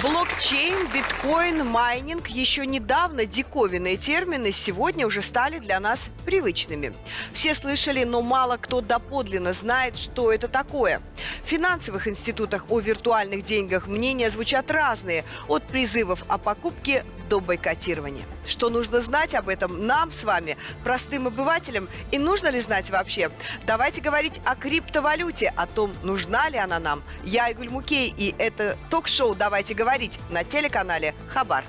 Блокчейн, биткоин, майнинг – еще недавно диковинные термины сегодня уже стали для нас привычными. Все слышали, но мало кто доподлинно знает, что это такое. В финансовых институтах о виртуальных деньгах мнения звучат разные, от призывов о покупке до бойкотирования. Что нужно знать об этом нам с вами, простым обывателям, и нужно ли знать вообще? Давайте говорить о криптовалюте, о том, нужна ли она нам. Я Айгуль Мукей, и это ток-шоу «Давайте говорить» на телеканале «Хабар».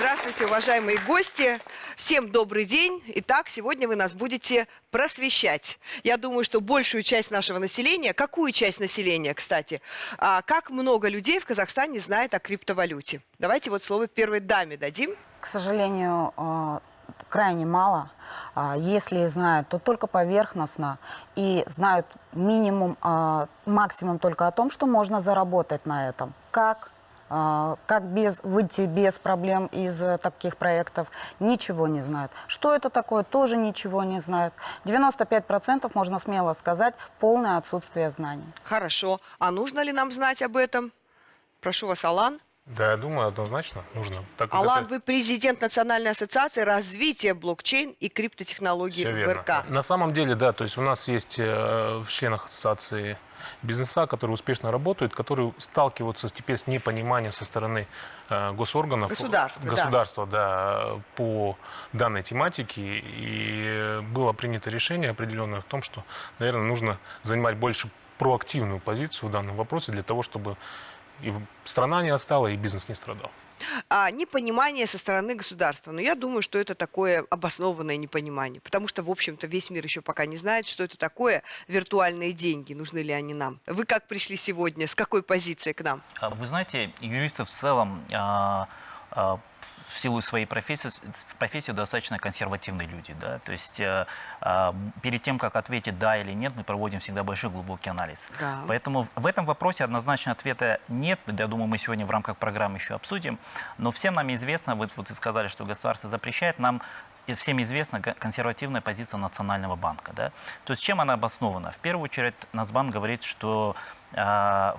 Здравствуйте, уважаемые гости. Всем добрый день. Итак, сегодня вы нас будете просвещать. Я думаю, что большую часть нашего населения, какую часть населения, кстати, а, как много людей в Казахстане знает о криптовалюте. Давайте вот слово первой даме дадим. К сожалению, э, крайне мало. А, Если знают, то только поверхностно. И знают минимум, а, максимум только о том, что можно заработать на этом. Как? А, Как без, выйти без проблем из э, таких проектов, ничего не знают. Что это такое, тоже ничего не знают. 95% можно смело сказать, полное отсутствие знаний. Хорошо. А нужно ли нам знать об этом? Прошу вас, Алан. Да, я думаю, однозначно нужно. Так Алан, это- вы президент Национальной ассоциации развития блокчейн и криптотехнологий Всё в верно. РК. На самом деле, да, то есть у нас есть э, в членах ассоциации бизнеса, которые успешно работают, которые сталкиваются теперь с непониманием со стороны э, госорганов. Государства, да. Государства, да. по данной тематике. И было принято решение определенное в том, что, наверное, нужно занимать больше проактивную позицию в данном вопросе для того, чтобы и страна не отстала, и бизнес не страдал. А, непонимание со стороны государства. Но я думаю, что это такое обоснованное непонимание, потому что, в общем-то, весь мир еще пока не знает, что это такое виртуальные деньги, нужны ли они нам. Вы как пришли сегодня, с какой позиции к нам? А Вы знаете, юристы в целом а, а, в силу своей профессии, профессии достаточно консервативные люди. Да? То есть э, а, перед тем, как ответить да или нет, мы проводим всегда большой глубокий анализ. Да. Поэтому в этом вопросе однозначно ответа нет. Я думаю, мы сегодня в рамках программы еще обсудим. Но всем нам известно, вот, вот вы сказали, что государство запрещает, нам и всем известна ко- консервативная позиция Национального банка. Да? То есть чем она обоснована? В первую очередь Нацбанк говорит, что э,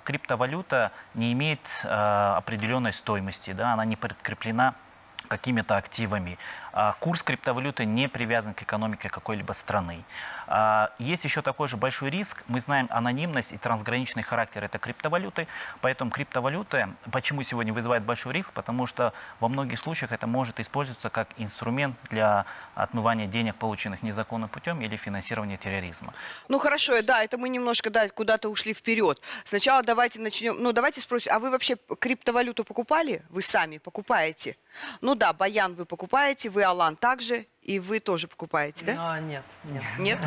криптовалюта не имеет э, определенной стоимости, да? она не подкреплена какими-то активами. А, Курс криптовалюты не привязан к экономике какой-либо страны. А, Есть еще такой же большой риск. Мы знаем анонимность и трансграничный характер этой криптовалюты. Поэтому криптовалюта, почему сегодня вызывает большой риск? Потому что во многих случаях это может использоваться как инструмент для отмывания денег, полученных незаконным путем или финансирования терроризма. Ну хорошо, да, это мы немножко да, куда-то ушли вперед. Сначала давайте начнем. Ну давайте спросим, а вы вообще криптовалюту покупали? Вы сами покупаете? Ну да, Баян вы покупаете, вы Алан также, и вы тоже покупаете, да? А, нет, нет. Нет?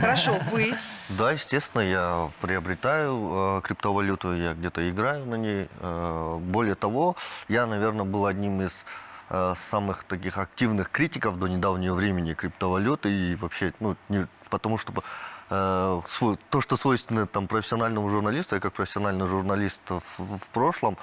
Хорошо, вы. Да, естественно, я приобретаю э, криптовалюту, я где-то играю на ней. Э, более того, я, наверное, был одним из э, самых таких активных критиков до недавнего времени криптовалюты и вообще, ну, не, потому что э, то, что свойственно там профессиональному журналисту, я как профессиональный журналист в, в прошлом,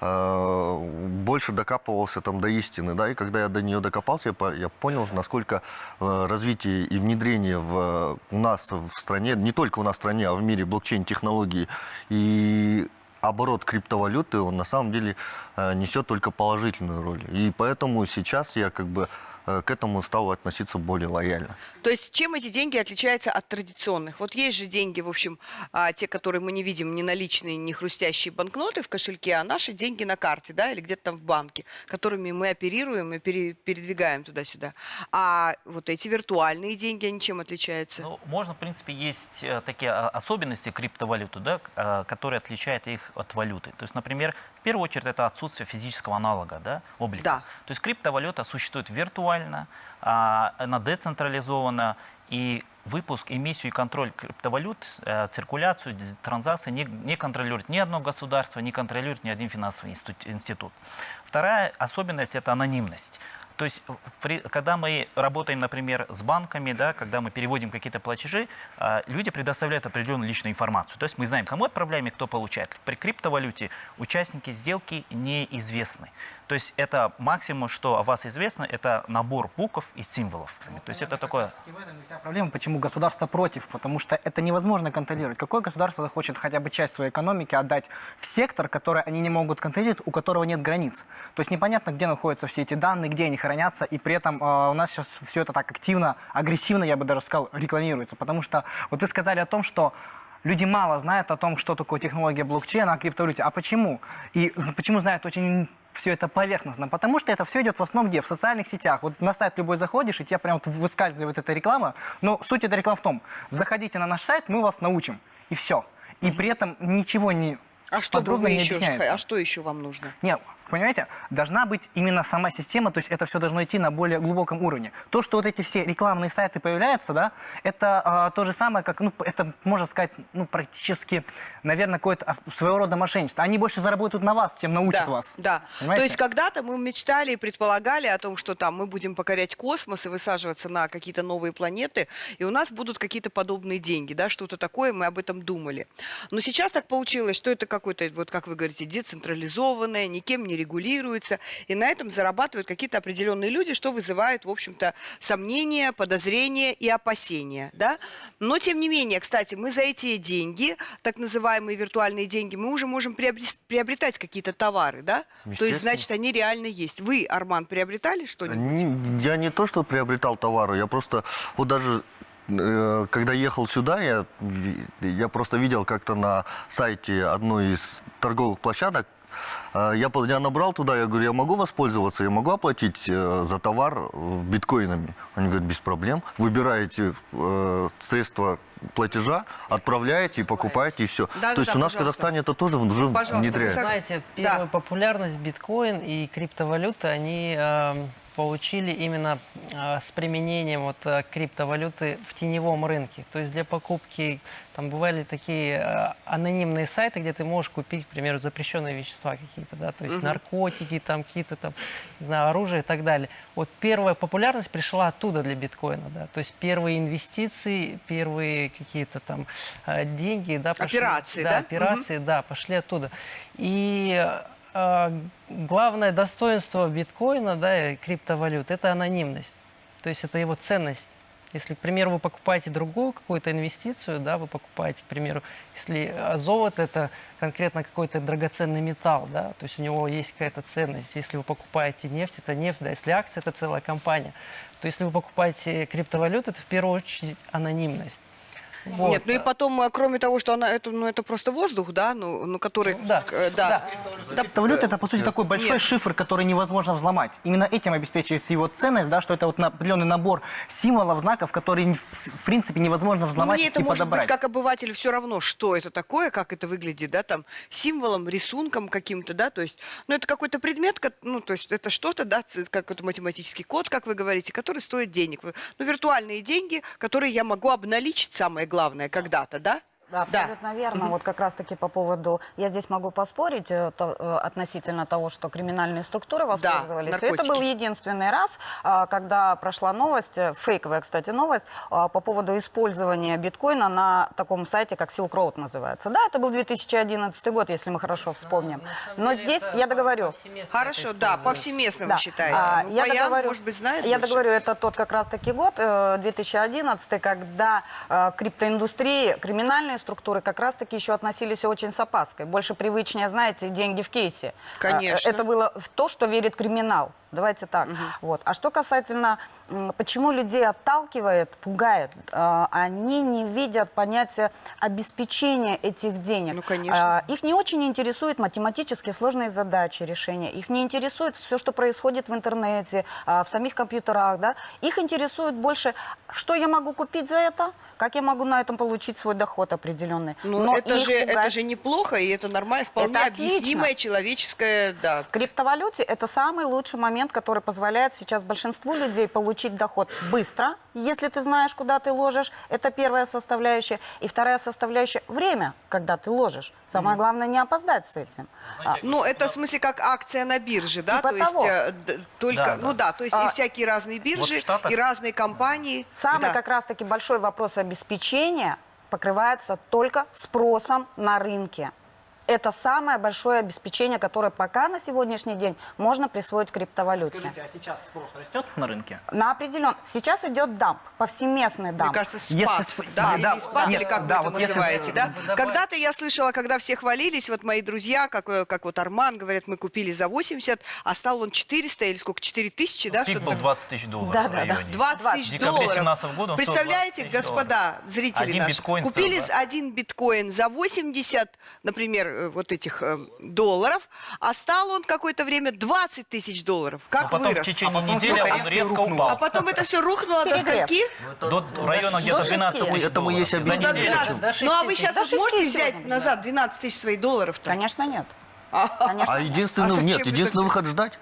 э, больше докапывался там до истины, да, и когда я до нее докопался, я, я понял, насколько э, развитие и внедрение в, у нас в стране, не только у нас в стране, а в мире блокчейн-технологии и оборот криптовалюты, он на самом деле несет только положительную роль. И поэтому сейчас я как бы к этому стал относиться более лояльно. То есть чем эти деньги отличаются от традиционных? Вот есть же деньги, в общем, а, те, которые мы не видим, не наличные, не хрустящие банкноты в кошельке, а наши деньги на карте, да, или где-то там в банке, которыми мы оперируем и пере- передвигаем туда-сюда. А вот эти виртуальные деньги, они чем отличаются? Ну, можно, в принципе, есть э, такие а, особенности криптовалюты, да, э, которые отличают их от валюты. То есть, например, первую очередь это отсутствие физического аналога, да, облика. Да. То есть криптовалюта существует виртуально, а, она децентрализована, и выпуск, эмиссию и контроль криптовалют, э, циркуляцию, транзакции не, не контролирует ни одно государство, не контролирует ни один финансовый институт. Вторая особенность – это анонимность. То есть, в- при- когда мы работаем, например, с банками, да, когда мы переводим какие-то платежи, а, люди предоставляют определенную личную информацию. То есть мы знаем, кому отправляем и кто получает. При криптовалюте участники сделки неизвестны. То есть это максимум, что о вас известно, это набор букв и символов. То есть это такое... В этом вся проблема, почему государство против, потому что это невозможно контролировать. Какое государство захочет хотя бы часть своей экономики отдать в сектор, который они не могут контролировать, у которого нет границ? То есть непонятно, где находятся все эти данные, где они хранятся, и при этом э, у нас сейчас все это так активно, агрессивно, я бы даже сказал, рекламируется. Потому что вот вы сказали о том, что люди мало знают о том, что такое технология блокчейна, о криптовалюте. А почему? И почему знают очень все это поверхностно? Потому что это все идет в основном где? В социальных сетях. Вот на сайт любой заходишь, и тебе прям вот выскальзывает эта реклама. Но суть этой рекламы в том, заходите на наш сайт, мы вас научим. И все. И при этом ничего не А что подробно не еще? объясняется. А что еще вам нужно? Нет, понимаете, должна быть именно сама система, то есть это все должно идти на более глубоком уровне. То, что вот эти все рекламные сайты появляются, да, это а, то же самое, как, ну, это, можно сказать, ну, практически, наверное, какое-то своего рода мошенничество. Они больше заработают на вас, чем научат да, вас. Да. Понимаете? То есть когда-то мы мечтали и предполагали о том, что там мы будем покорять космос и высаживаться на какие-то новые планеты, и у нас будут какие-то подобные деньги, да, что-то такое, мы об этом думали. Но сейчас так получилось, что это какое-то, вот как вы говорите, децентрализованное, никем не регулируется, и на этом зарабатывают какие-то определенные люди, что вызывает, в общем-то, сомнения, подозрения и опасения, да. Но, тем не менее, кстати, мы за эти деньги, так называемые виртуальные деньги, мы уже можем приобретать какие-то товары, да? То есть, значит, они реально есть. Вы, Арман, приобретали что-нибудь? Не- Я не то, что приобретал товары, я просто, вот даже э, когда ехал сюда, я, я просто видел как-то на сайте одной из торговых площадок, я, по- я набрал туда, я говорю, я могу воспользоваться, я могу оплатить э, за товар э, биткоинами? Они говорят, без проблем. Выбираете э, средства платежа, отправляете и покупаете, и все. Да-да-да, То есть у нас в пожалуйста. Казахстане это тоже уже Пожалуйста, внедряется. вы Знаете, Да. первую популярность биткоин и криптовалюты они э, получили именно э, с применением вот э, криптовалюты в теневом рынке. То есть для покупки там бывали такие э, анонимные сайты, где ты можешь купить, к примеру, запрещенные вещества какие-то, да, то есть наркотики, там какие-то там, не знаю, оружие и так далее. Вот первая популярность пришла оттуда для биткоина, да, то есть первые инвестиции, первые какие-то там э, деньги, да, пошли- Операции, да? да, операции, да, пошли оттуда. И главное достоинство биткоина, да, и криптовалют, это анонимность. То есть это его ценность. Если, к примеру, вы покупаете другую какую-то инвестицию, да, вы покупаете, к примеру, если э, золото это конкретно какой-то драгоценный металл, да, то есть у него есть какая-то ценность. Если вы покупаете нефть, это нефть, да, если акция, это целая компания. То если вы покупаете криптовалюту, это в первую очередь анонимность. Вот. Нет, ну и потом, э, кроме того, что она, это, ну, это просто воздух, да, ну, ну который... Ну, да, э, да. да. Криптовалюта это по сути такой большой Нет. шифр, который невозможно взломать. Именно этим обеспечивается его ценность, да, что это вот определенный набор символов, знаков, которые в принципе невозможно взломать мне это и может подобрать. быть как обыватель все равно, что это такое, как это выглядит, да, там, символом, рисунком каким-то, да, то есть, ну, это какой-то предмет, ну, то есть, это что-то, да, какой-то математический код, как вы говорите, который стоит денег. Ну, виртуальные деньги, которые я могу обналичить, самое главное, когда-то, да? Да, абсолютно верно. Вот как раз-таки по поводу... Я здесь могу поспорить э, то- э, относительно того, что криминальные структуры воспользовались. Это наркотики. был единственный раз, а, когда прошла новость, э, фейковая, кстати, новость, по поводу использования биткоина на таком сайте, как Silk Road называется. Да, это был 2011 год, если мы хорошо вспомним. Но здесь, я договорю, Хорошо, да, повсеместно да. вы считаете. А, Ну, я Баян, договорю, может быть, знает Я больше? договорю, это тот как раз-таки год, э, 2011, когда э, криптоиндустрии, криминальные структуры как раз-таки еще относились очень с опаской. Больше привычнее, знаете, деньги в кейсе. Конечно. Э, Это было в то, что верит криминал. Давайте так. Вот. А что касательно, почему людей отталкивает, пугает, э, они не видят понятия обеспечения этих денег. Ну, конечно. А, их не очень интересуют математические сложные задачи решения. Их не интересует все, что происходит в интернете, а, в самих компьютерах. Да? Их интересует больше, что я могу купить за это, как я могу на этом получить свой доход определенный. Ну, Но это же, это же неплохо, и это нормально, вполне Это объяснимое человеческое, да. В криптовалюте это самый лучший момент, который позволяет сейчас большинству людей получить доход быстро, если ты знаешь, куда ты ложишь. Это первая составляющая. И вторая составляющая – время, когда ты ложишь. Самое главное не опоздать с этим. А, Ну, это в смысле как акция на бирже, да? Типа то есть того. э, д- только, Да, ну да. да, то есть А, и всякие разные биржи, в Штатах- и разные компании. Самый Да. как раз-таки большой вопрос обеспечения покрывается только спросом на рынке. Это самое большое обеспечение, которое пока на сегодняшний день можно присвоить криптовалюте. Скажите, а сейчас спрос растет на рынке? На определен. Сейчас идет дамп, повсеместный Мне дамп. кажется, спад, Если сп- да, да, или да, спад, да, или как да, вы это вот если- называете, да? Добавить- Когда-то я слышала, когда все хвалились, вот мои друзья, как, э, как вот Арман, говорят, мы купили за 80, а стал он 400 или сколько, 4 тысячи, да? Пик был так? 20 тысяч долларов Да, в да, да. районе. 20 В тысяч долларов. 17 года Представляете, 20 тысяч господа, зрители Один наши, купили стоил, да? один биткоин за 80, например, э, вот этих э, долларов, а стал он какое-то время 20 тысяч долларов. Как потом вырос? в течение А потом недели он резко резко упал. А потом это все рухнуло до скольки? До района где-то До 12 шести. тысяч Этому есть долларов. Ну, до объяснение. неделю. 12. До Ну, а вы 6 сейчас можете взять назад 12 тысяч своих долларов-то? Конечно, нет. А, Конечно, А нет. единственный, А нет, единственный выход ждать.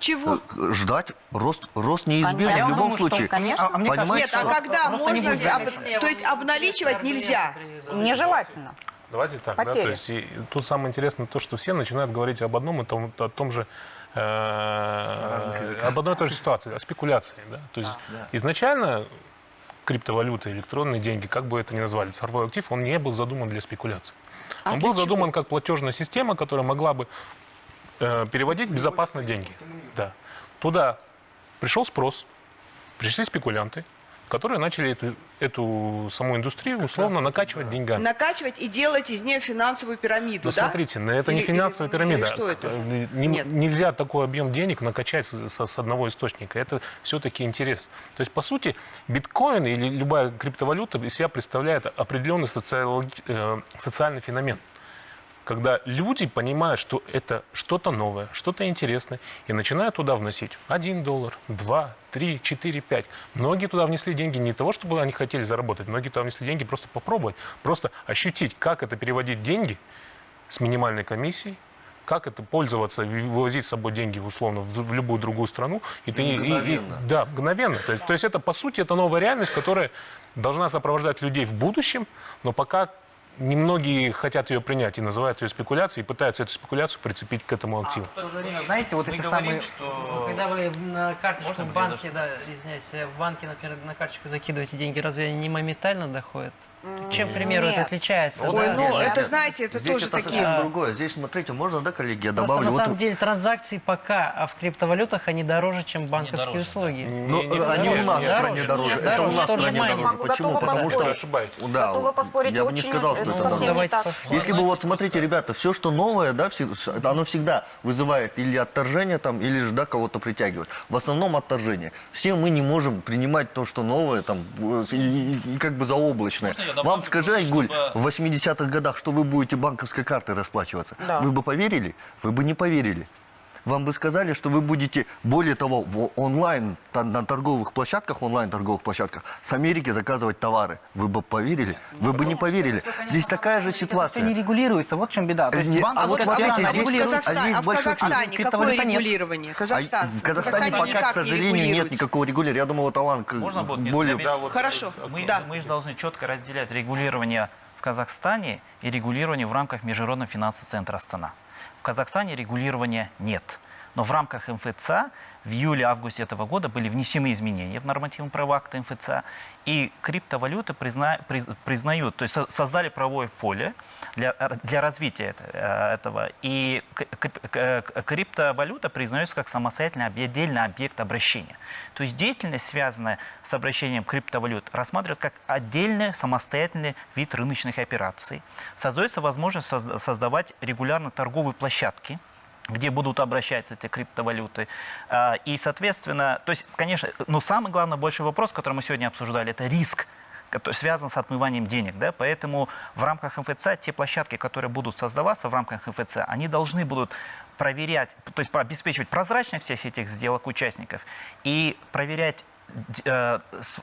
Чего? Э, Ждать. Рост, рост неизбежен Конечно. в любом думаю, что, случае. конечно. А, а мне Понимаете, Нет, а что- когда просто не можно... об-. То есть обналичивать нельзя? Нежелательно. Давайте так, да, Потери. то есть и тут самое интересное то, что все начинают говорить об одном и том, о том же, э, об одной и той же ситуации, о спекуляции, да, то есть изначально криптовалюта, электронные деньги, как бы это ни назвали, цифровой актив, он не был задуман для спекуляции. А он был чего? задуман как платежная система, которая могла бы э, переводить безопасно деньги. Да. Туда пришел спрос, пришли спекулянты, которые начали эту, эту саму индустрию условно накачивать деньгами. Накачивать и делать из нее финансовую пирамиду, Ну, да? смотрите, это не Или- финансовая или- пирамида. или что это? Э, не- Нет. Нельзя такой объем денег накачать с, с- одного источника. Это все-таки интерес. То есть, по сути, биткоин или любая криптовалюта из себя представляет определенный социал- э, социальный феномен. Когда люди понимают, что это что-то новое, что-то интересное, и начинают туда вносить 1 доллар, 2, 3, 4, 5. Многие туда внесли деньги не того, чтобы они хотели заработать, многие туда внесли деньги просто попробовать, просто ощутить, как это переводить деньги с минимальной комиссией, как это пользоваться, вывозить с собой деньги условно в, в любую другую страну. И ты, и- и- мгновенно. да, мгновенно. То есть, то есть это, по сути, это новая реальность, которая должна сопровождать людей в будущем, но пока немногие хотят ее принять и называют ее спекуляцией, и пытаются эту спекуляцию прицепить к этому активу. В то же время, знаете, вот Мы эти говорим, самые... что... Когда вы на карточку Можно в банке, да, извиняюсь, в банке, например, на карточку закидываете деньги, разве они не моментально доходят? Чем, к примеру, это нет. отличается? Вот Ой, да? ну Нет, это, знаете, это Здесь тоже это такие... совсем другое. Здесь, смотрите, можно, да, коллеги, я Просто добавлю? на Вот самом деле транзакции пока а в криптовалютах они дороже, чем банковские дороже, да. услуги. Ну, Не- не- они нет, у нас в стране дороже. нет, Это у дороже, нас в тоже стране дороже. Могу Почему? Потому что... Вы ошибаетесь. Да, Готова поспорить, я бы не сказал, что это это дороже. не Давайте. Если бы вот, смотрите, ребята, все, что новое, да, все, оно всегда вызывает или отторжение там, или же, да, кого-то притягивает. В основном отторжение. Все мы не можем принимать то, что новое, там, э, как бы заоблачное. Добавлю Вам скажи, Айгуль, чтобы- в 80-х годах, что вы будете банковской картой расплачиваться? Да. Вы бы поверили? Вы бы не поверили. Вам бы сказали, что вы будете, более того, в онлайн, на торговых площадках, онлайн торговых площадках с Америки заказывать товары. Вы бы поверили? Вы бы не поверили. Здесь такая же Это все не ситуация. регулируется, вот в чем беда. То есть Не- а вот смотрите, А здесь- регулируется. а здесь а в Казахстане какое регулирование? А Казахстан. в Казахстане пока, к сожалению, нет никакого регулирования. Я думаю, вот Алан Можно будет более... Да, вот, Хорошо. Мы, Да. мы же должны четко разделять регулирование в Казахстане и регулирование в рамках Международного финансового центра Астана. Казахстане регулирования нет. Но в рамках МФЦА в июле-августе этого года были внесены изменения в нормативные права акта МФЦА, и криптовалюты призна- приз- признают, то есть со- создали правовое поле для, для развития э, этого. И криптовалюта признается как самостоятельный отдельный объект обращения. То есть деятельность, связанная с обращением криптовалют, рассматривается как отдельный самостоятельный вид рыночных операций. Создается возможность созда- создавать регулярно торговые площадки, где будут обращаться эти криптовалюты. А, И, соответственно, то есть, конечно, но самый главный большой вопрос, который мы сегодня обсуждали, это риск который связан с отмыванием денег. Да? Поэтому в рамках МФЦ те площадки, которые будут создаваться в рамках МФЦ, они должны будут проверять, то есть обеспечивать прозрачность всех этих сделок участников и проверять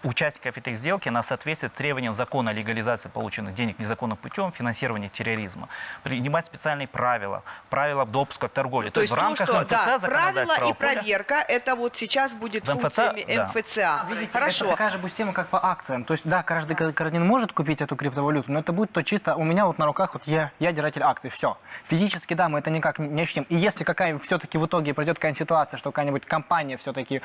участников этой сделки на соответствие требованиям закона о легализации полученных денег незаконным путем, финансирования терроризма, принимать специальные правила, правила допуска к торговле. То есть в то, рамках что МФЦ да, правила и проверка, это вот сейчас будет В МФЦ, функциями да. МФЦА. Видите, Хорошо. это такая же будет система, как по акциям. То есть, да, каждый гражданин может купить эту криптовалюту, но это будет то чисто у меня вот на руках, вот я, я держатель акций, все. Физически, да, мы это никак не ощутим. И если какая все-таки в итоге пройдет какая-нибудь ситуация, что какая-нибудь компания все-таки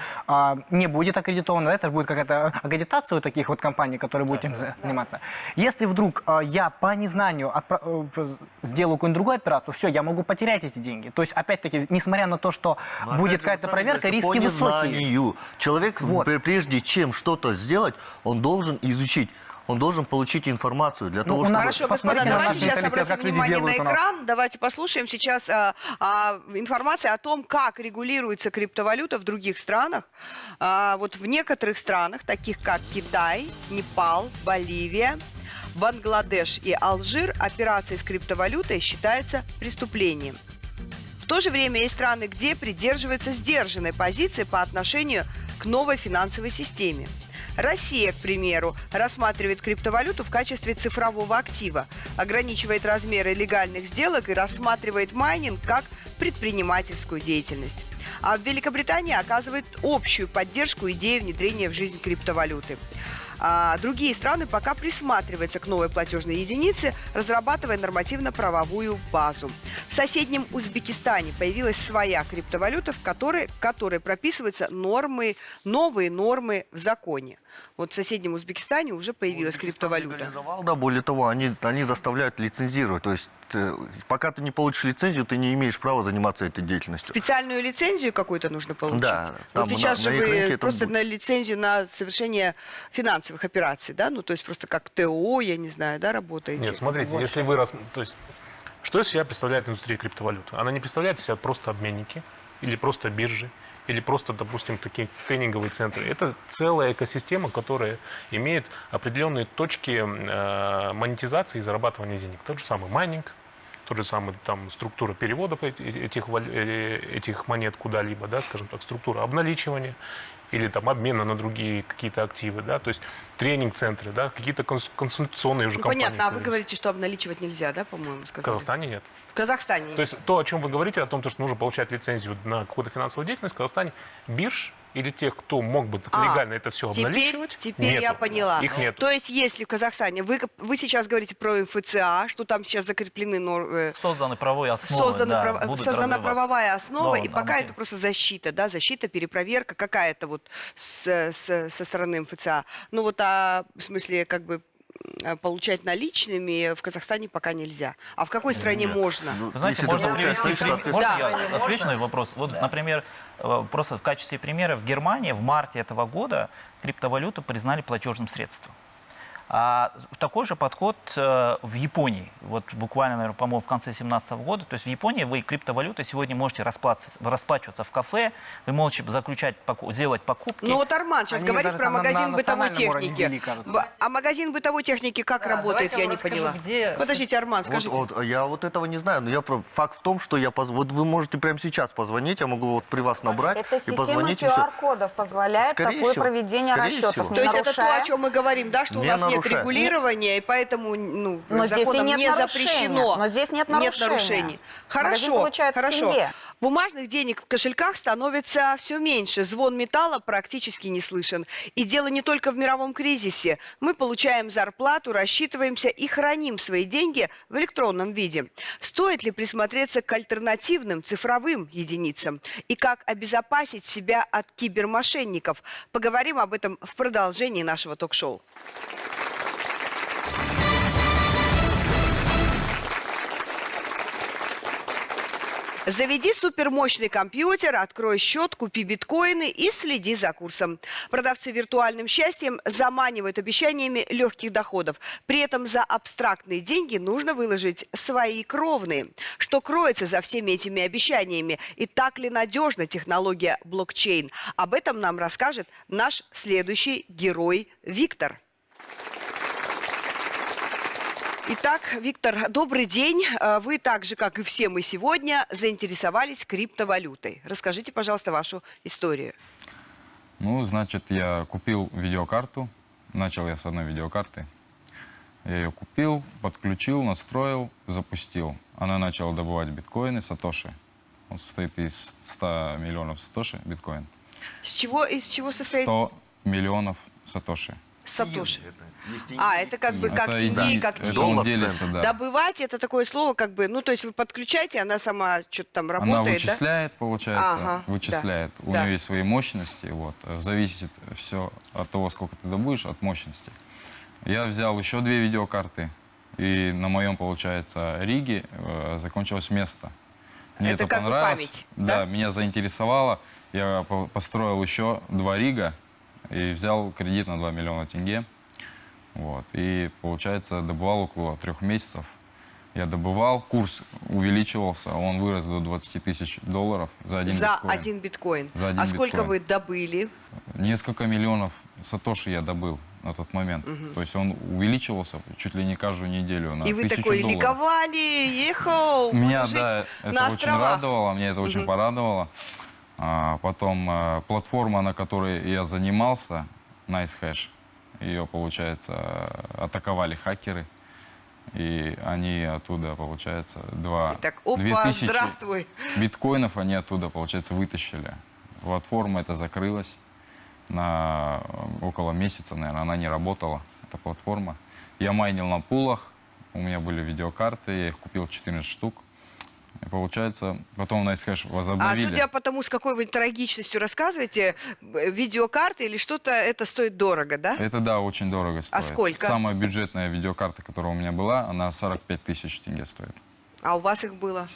не будет аккредитована, условно, это же будет какая-то агитация у таких вот компаний, которые будут этим заниматься. Если вдруг э, я по незнанию э, сделаю какую-нибудь другую операцию, все, я могу потерять эти деньги. То есть, опять-таки, несмотря на то, что Но будет опять же, какая-то проверка, риски по высокие. Человек, Вот. пр- прежде чем что-то сделать, он должен изучить, он должен получить информацию для Ну, того, чтобы... Хорошо, господа, давайте сейчас обратим внимание на экран. Давайте послушаем сейчас а, а, информацию о том, как регулируется криптовалюта в других странах. А, вот в некоторых странах, таких как Китай, Непал, Боливия, Бангладеш и Алжир, операции с криптовалютой считаются преступлением. В то же время есть страны, где придерживаются сдержанной позиции по отношению к новой финансовой системе. Россия, к примеру, рассматривает криптовалюту в качестве цифрового актива, ограничивает размеры легальных сделок и рассматривает майнинг как предпринимательскую деятельность. А в Великобритании оказывает общую поддержку идеи внедрения в жизнь криптовалюты. А другие страны пока присматриваются к новой платежной единице, разрабатывая нормативно-правовую базу. В соседнем Узбекистане появилась своя криптовалюта, в которой, в которой прописываются нормы, новые нормы в законе. Вот в соседнем Узбекистане уже появилась криптовалюта. Легализовал, Да, более того, они, они заставляют лицензировать. То есть, э, пока ты не получишь лицензию, ты не имеешь права заниматься этой деятельностью. Специальную лицензию какую-то нужно получить. Да, Вот там сейчас на- же на вы просто будет. на лицензию на совершение финансовых операций, да? Ну, то есть просто как ТО, я не знаю, да, работаете? Нет, смотрите, если вы... рас- То есть, что из себя представляет индустрия криптовалют? Она не представляет из себя просто обменники или просто биржи, или просто, допустим, такие тренинговые центры. Это целая экосистема, которая имеет определенные точки э, монетизации и зарабатывания денег. Тот же самый майнинг, тот же самый там структура переводов эти- этих, э, этих монет куда-либо, да, скажем так, структура обналичивания или там обмена на другие какие-то активы, да, то есть тренинг-центры, да, какие-то конс- консультационные уже Ну, компании. понятно, а вы говорите, что обналичивать нельзя, да, по-моему, В сказали? Казахстане нет. В Казахстане. То есть то, о чем вы говорите, о том, то, что нужно получать лицензию на какую-то финансовую деятельность, в Казахстане бирж или тех, кто мог бы А, легально это все Теперь, обналичивать, теперь я нету. поняла. Их нет. То есть, если в Казахстане, вы, вы сейчас говорите про МФЦА, что там сейчас закреплены нормы, Созданы правовые основы, создана, да, прав- создана правовая основа, Но и пока материал- это просто защита, да, защита, перепроверка какая-то вот с- с- со стороны МФЦА. Ну вот, а в смысле, как бы получать наличными в Казахстане пока нельзя. А в какой стране Нет. можно? Ну, знаете, можно получаешь привести пример. Можно Да. я отвечу на вопрос? Вот, например, э, просто в качестве примера, в Германии в марте этого года криптовалюту признали платежным средством. А такой же подход э, в Японии. Вот буквально, наверное, по-моему, в конце 2017 года. То есть в Японии вы криптовалютой сегодня можете расплачиваться, в кафе, вы можете заключать, делать покупки. Ну вот Арман сейчас Они говорит про магазин на бытовой техники. Б- А магазин бытовой техники как Да, работает, я вам не расскажу, поняла. где- Подождите, Арман, Вот, скажите. вот, я вот этого не знаю, но я про факт в том, что я поз... вот вы можете прямо сейчас позвонить, я могу вот при вас набрать Эта и позвонить все. QR-кодов позволяет Скорее такое всего, проведение скорее расчетов. всего. То есть это то, о нарушая- чем мы говорим, да, что у Не нас нет нарушая. регулирования, и поэтому ну, Но здесь и законом нет не нарушения. запрещено. Но здесь нет Нет нарушения. нарушений. Хорошо, хорошо. тенге. Бумажных денег в кошельках становится все меньше. Звон металла практически не слышен. И дело не только в мировом кризисе. Мы получаем зарплату, рассчитываемся и храним свои деньги в электронном виде. Стоит ли присмотреться к альтернативным цифровым единицам? И как обезопасить себя от кибермошенников? Поговорим об этом в продолжении нашего ток-шоу. Заведи супермощный компьютер, открой счет, купи биткоины и следи за курсом. Продавцы виртуальным счастьем заманивают обещаниями легких доходов. При этом за абстрактные деньги нужно выложить свои кровные. Что кроется за всеми этими обещаниями? И так ли надежна технология блокчейн? Об этом нам расскажет наш следующий герой Виктор. Итак, Виктор, добрый день. Э, Вы так же, как и все мы сегодня, заинтересовались криптовалютой. Расскажите, пожалуйста, вашу историю. Ну, значит, я купил видеокарту. Начал я с одной видеокарты. Я ее купил, подключил, настроил, запустил. Она начала добывать биткоины, сатоши. Он состоит из 100 миллионов сатоши биткоин. С чего, из чего состоит? 100 миллионов сатоши. Сатоши. А, это как бы как Это тенге как тенге. он Доллар делится, цент. да. Добывать это такое слово, как бы, ну, то есть вы подключаете, она сама что-то там работает, Она да? вычисляет, получается, Ага, да. вычисляет. У Да. нее есть свои мощности, вот. Зависит все от того, сколько ты добудешь, от мощности. Я взял еще две видеокарты, и на моем, получается, Риге э, закончилось место. Мне Это это, как понравилось. память, да, да? меня заинтересовало. Я по- построил еще два Рига и взял кредит на 2 миллиона тенге. Вот. И, получается, добывал около трех месяцев. Я добывал, курс увеличивался, он вырос до 20 тысяч долларов за один За биткоин. один биткоин. За один а сколько биткоин. вы добыли? Несколько миллионов сатоши я добыл на тот момент. То есть он увеличивался чуть ли не каждую неделю на И вы такой долларов. ликовали, ехал, Меня, да, на это очень островах. радовало, мне это очень Мгм. порадовало. А, потом э, платформа, на которой я занимался, NiceHash, ее, получается, атаковали хакеры. И они оттуда, получается, два... Так, опа, 2000 здравствуй. биткоинов они оттуда, получается, вытащили. Платформа эта закрылась на э, около месяца, наверное, она не работала, эта платформа. Я майнил на пулах, у меня были видеокарты, я их купил 14 штук. И получается, потом на Nicehash А возобновили. судя по тому, с какой вы трагичностью рассказываете, э, видеокарты или что-то, это стоит дорого, да? Это, да, очень дорого стоит. сколько? Самая бюджетная видеокарта, которая у меня была, она 45 тысяч тенге стоит. А у вас их было?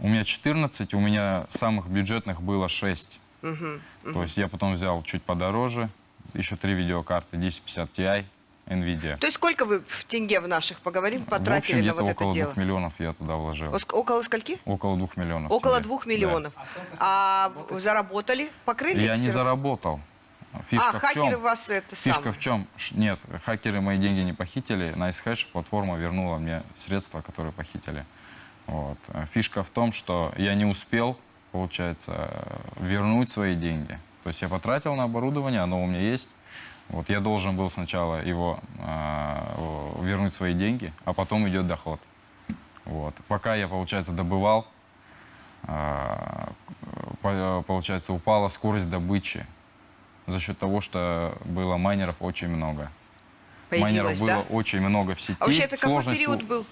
У меня 14, у меня самых бюджетных было 6. Мгм. То есть я потом взял чуть подороже, еще три видеокарты 1050 Ti, NVIDIA. То есть сколько вы в тенге в наших, поговорим, В потратили общем, на вот это около дело? двух миллионов я туда вложил. Оск- Около скольки? Около двух миллионов. Около тенге. двух Да. миллионов. А в- заработали? Покрыли? Я не заработал. Фишка а, в хакеры чем? вас это Фишка самое. в чем? Нет, хакеры мои деньги не похитили. NiceHash платформа вернула мне средства, которые похитили. Вот. А Фишка в том, что я не успел, получается, вернуть свои деньги. То есть я потратил на оборудование, оно у меня есть. Вот я должен был сначала его э, вернуть свои деньги, а потом идет доход. Вот. Пока я, получается, добывал, э, по- получается, упала скорость добычи за счет того, что было майнеров очень много. Появилось, майнеров было да? очень много в сети. А вообще это какой Сложность период был?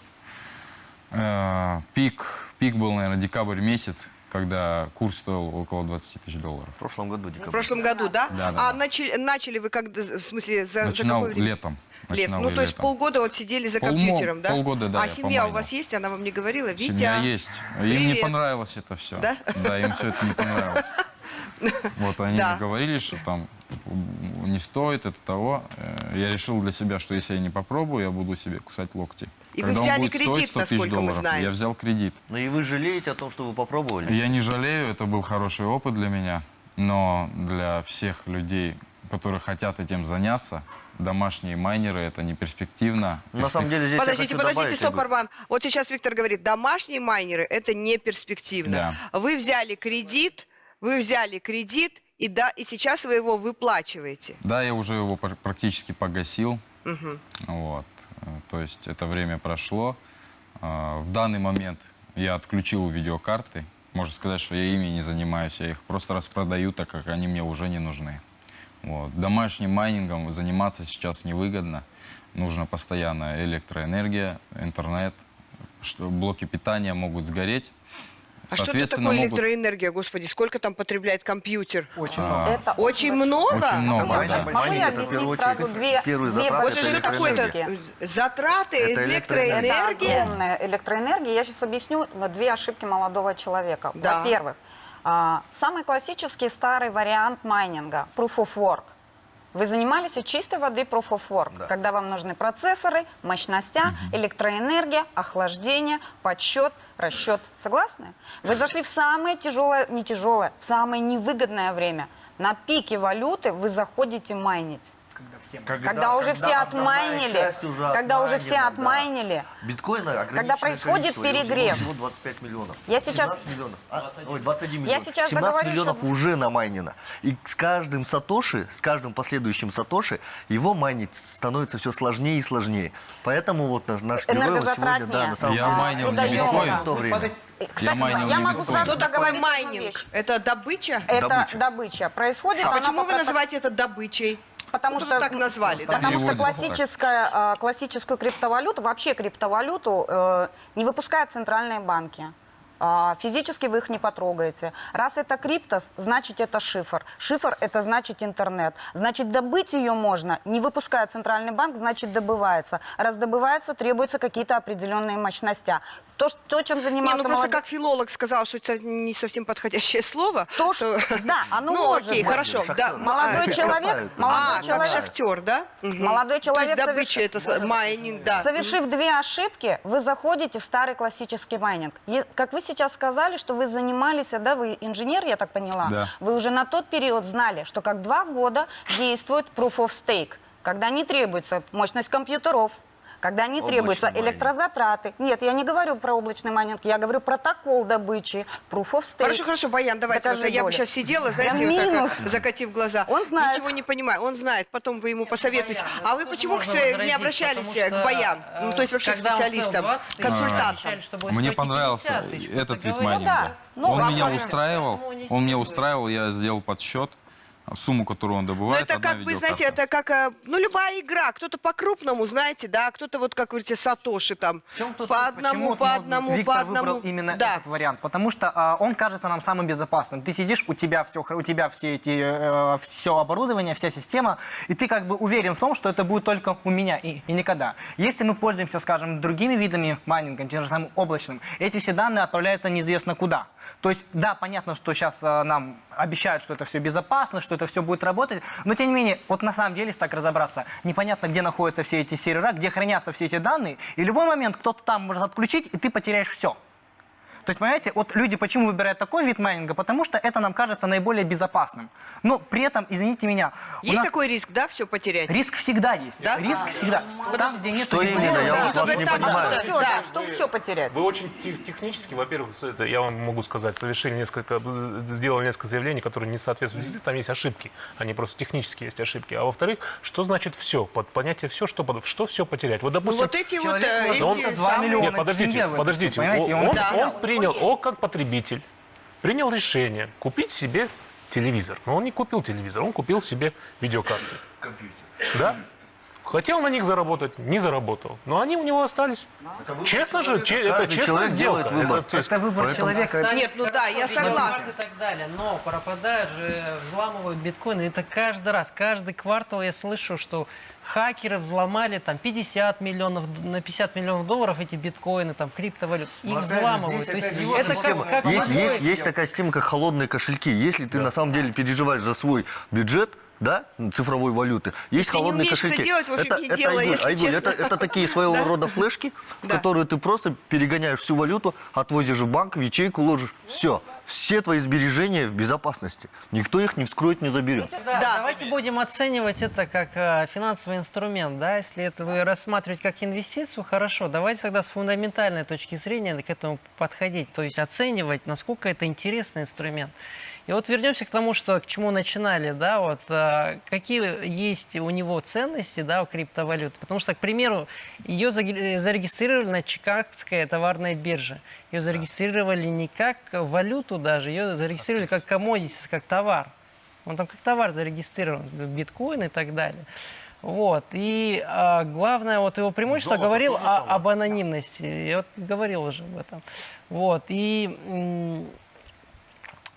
Э, пик, пик был, наверное, декабрь месяц, когда курс стоил около 20 тысяч долларов. В прошлом году В декабрь. прошлом году, да? Да, да, а да. начали, начали вы когда, в смысле, за, за Начинал какое время? летом. Лет. Начинал Ну, я то есть летом. полгода вот сидели за Полмо- компьютером, да? полгода, да, А семья у помайнил. вас есть? Она вам не говорила? Витя? Семья есть. Им не привет. понравилось это все. Да? Да, им все это не понравилось. Вот они Да. мне говорили, что там не стоит это того. Э, Я решил для себя, что если я не попробую, я буду себе кусать локти. И вы Когда он взяли будет стоить кредит, 100 тысяч насколько мы долларов, знаем. Я взял кредит. Ну и вы жалеете о том, что вы попробовали? Я не жалею, это был хороший опыт для меня, но для всех людей, которые хотят этим заняться, домашние майнеры это не перспективно. На самом деле здесь Подождите, подождите, добавить, стоп, Арман. Вот сейчас Виктор говорит, домашние майнеры это не перспективно. Вы взяли кредит, вы взяли кредит, и да, и сейчас вы его выплачиваете. Да, я уже его пр- практически погасил. Мгм. Вот. Э, То есть это время прошло. А, В данный момент я отключил видеокарты. Можно сказать, что я ими не занимаюсь. Я их просто распродаю, так как они мне уже не нужны. Вот. Домашним майнингом заниматься сейчас невыгодно. Нужно постоянно электроэнергия, интернет. Что блоки питания могут сгореть. А что это такое электроэнергия, господи? Сколько там потребляет компьютер? Очень А, много. Это Очень много? Очень много, да. Могу я объяснить сразу две, две затраты Вот это что большие такое электроэнергия. это? Затраты, Это электроэнергия? Это огромная электроэнергия. Я сейчас объясню две ошибки молодого человека. Да. Во-первых, а, самый классический старый вариант майнинга – proof of work. Вы занимались чистой воды proof of work, Да. когда вам нужны процессоры, мощностя, электроэнергия, охлаждение, подсчет, расчет. Согласны? Вы зашли в самое тяжелое, не тяжелое, в самое невыгодное время. На пике валюты вы заходите майнить. Когда всем... Когда, уже все отмайнили, уже когда уже все отмайнена, да. отмайнили, Биткоина Когда происходит перегрев. Всего 25 миллионов. Я сейчас- 17 миллионов. А, ой, 21 миллионов. сейчас 17 договорюсь, миллионов чтобы- уже намайнено. И с каждым сатоши, с каждым последующим сатоши, его майнить становится все сложнее и сложнее. Поэтому вот наш, наш герой вот сегодня, да, на самом Я деле, майнил не биткоин. в то время. Кстати, майнил я могу биткоин. сразу Что такое майнинг? Это добыча? Это Добыча. добыча. Происходит А почему по вы называете это добычей? Потому Ну, что так назвали, да? Потому что классическая, э, классическую криптовалюту, вообще криптовалюту э, не выпускают центральные банки. А, Физически вы их не потрогаете. Раз это криптос, значит это шифр. Шифр это значит интернет. Значит добыть ее можно, не выпуская центральный банк, значит добывается. Раз добывается, требуются какие-то определенные мощности. То, то чем Не, занимался ну просто как филолог сказал, что это не совсем подходящее слово. То, что- да, оно Ну, может окей, быть. хорошо. Да, Молодой а, человек, молодой А, как человек, шахтер, да? Мгм. Молодой человек То есть добыча, соверш- это майнинг, да. Совершив две ошибки, вы заходите в старый классический майнинг. Как вы сейчас сказали, что вы занимались, да, вы инженер, я так поняла, Да. вы уже на тот период знали, что как два года действует Proof of Stake, когда не требуется мощность компьютеров, когда не Облачный требуются майнинг. электрозатраты. Нет, я не говорю про облачный майнинг, я говорю протокол добычи, Proof of Stake. Хорошо, хорошо, Баян, давайте. Вот, я бы сейчас сидела, знаете, вот так, минус. а, закатив глаза. Он знает. Ничего не понимает. Он знает, потом вы ему посоветуете. Баян, А вы почему к своей- не обращались потому к что, Баян? э, Ну, то есть вообще к специалистам, 20 тысяч, консультантам. что Мне понравился 50 тысяч. этот вид майнинга. да. Ну, он меня устраивал, он меня устраивал, я сделал подсчет, сумму, которую он Ну, добывает, это одна как бы, знаете, это как, э, ну, любая игра. Кто-то по-крупному, знаете, да, кто-то вот, как вы говорите, Сатоши там. По одному, по одному, Виктор по одному. выбрал именно да. этот вариант? Потому что а, он кажется нам самым безопасным. Ты сидишь, у тебя все, у тебя все эти, э, все оборудование, вся система, и ты как бы уверен в том, что это будет только у меня и, и никогда. Если мы пользуемся, скажем, другими видами майнинга, тем же самым облачным, эти все данные отправляются неизвестно куда. То есть, да, понятно, что сейчас нам обещают, что это все безопасно, что это все будет работать, но тем не менее, вот на самом деле, если так разобраться, непонятно, где находятся все эти сервера, где хранятся все эти данные, и в любой момент кто-то там может отключить, и ты потеряешь все. То есть, понимаете, вот люди почему выбирают такой вид майнинга? Потому что это нам кажется наиболее безопасным. Но при этом, извините меня, Есть нас такой риск, да, все потерять? риск всегда есть. Да? Риск всегда. Там, где нет Что именно? регулирования. Я Да, вот вас не понимаю. что- Все, Да. да, что все потерять. Вы очень тех- технически, во-первых, это, я вам могу сказать, совершили несколько, сделали несколько заявлений, которые не соответствуют там есть ошибки, они просто технически есть ошибки. А во-вторых, что значит все? Под понятие все, что, под- что все потерять? Вот, Ну, допустим, вот эти вот человек э, может эти два самые- миллиона нет, подождите, тенге подождите. понимаете, он, он- он- Да. он принял, он как потребитель принял решение купить себе телевизор. Но он не купил телевизор, он купил себе видеокарты. Да? Хотел на них заработать, не заработал. Но они у него остались. Честно же, че- это честная человек сделка. делает выбор. Это, Это выбор Поэтому- человека. Остались Нет, ну да, я согласна. И так далее, но пропадают же, взламывают биткоины. Это каждый раз, каждый квартал я слышу, что хакеры взломали там 50 миллионов, на 50 миллионов долларов эти биткоины, там криптовалют. Их же, взламывают. здесь То есть это система. как, как есть, есть, есть такая система, как холодные кошельки. Если ты на самом деле переживаешь за свой бюджет, да, цифровой валюты, есть Если не холодные это кошельки. делать, в общем, это, не это, делай, Айгуль, если Айгуль, честно. это, это такие своего Да. рода флешки, в Да. которые ты просто перегоняешь всю валюту, отвозишь в банк, в ячейку ложишь. Все. Все твои сбережения в безопасности. Никто их не вскроет, не заберет. Да, Да. Давайте будем оценивать это как э, финансовый инструмент. Да? Если это вы рассматривать как инвестицию, хорошо. Давайте тогда с фундаментальной точки зрения к этому подходить. То есть оценивать, насколько это интересный инструмент. И вот вернемся к тому, что к чему начинали, да, вот э, какие есть у него ценности, да, у криптовалют. Потому что, к примеру, ее зарегистрировали на Чикагской товарной бирже. Ее зарегистрировали не как валюту даже, ее зарегистрировали как commodities, как товар. Он там как товар зарегистрирован, биткоин и так далее. Вот. И а, главное, вот его преимущество говорил о- об анонимности. Я вот говорил уже об этом. Вот. И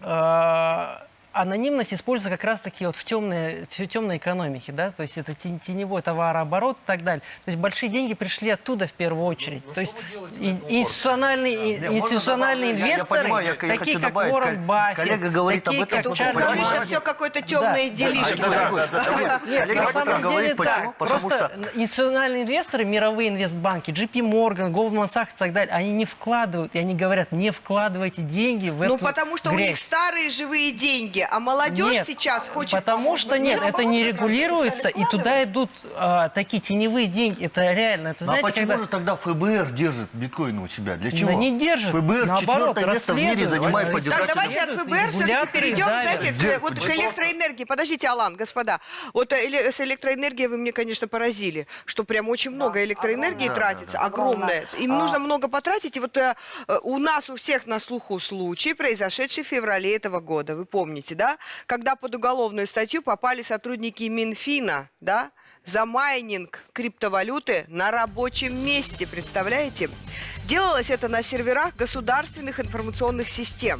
м, а, анонимность используется как раз-таки вот в темной, в темной экономике, да, то есть это теневой товарооборот и так далее. То есть большие деньги пришли оттуда в первую очередь. то есть ин- институциональные, Не, можно институциональные добавить? Я- я инвесторы, понимаю, я- такие как добавить, Уоррен Баффет, коллега говорит такие об этом, как что Чарльз Говоришь, Понимаете? все какое-то темные Да. делишки. Да, да. да, да, да. Нет, Коллега об этом да. Потому Просто что институциональные инвесторы, мировые инвестбанки, JP Morgan, Goldman Sachs и так далее, они не вкладывают, и они говорят, не вкладывайте деньги в Ну, эту потому что у грязь. них старые живые деньги, а молодежь Нет, сейчас хочет... Потому что нет, это не регулируется, и туда идут а, такие теневые деньги. Это реально. Это Ну, знаете, а почему когда... же тогда ФБР держит биткоины у себя? Для чего? Да не держит, ФБР наоборот, четвертое место в мире занимает по Так, давайте от ФБР все-таки перейдем, давят. знаете, к, Где- вот к электроэнергии. Подождите, Алан, господа. Вот э, с электроэнергией вы мне, конечно, поразили, что прям очень много электроэнергии огромное. тратится, Да, да, да. огромное. Им А. нужно много потратить. И вот э, э, у нас у всех на слуху случай, произошедший в феврале этого года. Вы помните, да? Когда под уголовную статью попали сотрудники Минфина, да? За майнинг криптовалюты на рабочем месте, представляете? Делалось это на серверах государственных информационных систем.